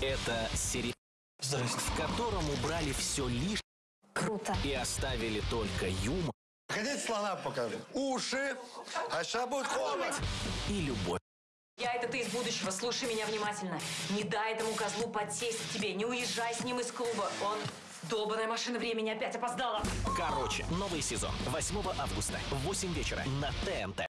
Это сериал, в котором убрали все лишнее Круто. и оставили только юмор Хотите слона покажу? Уши, а сейчас будет а холод. и любовь. Я это ты из будущего, слушай меня внимательно. Не дай этому козлу подсесть к тебе, не уезжай с ним из клуба. Он... Долбаная машина времени опять опоздала. Короче, новый сезон 8 августа в 8 вечера на ТНТ.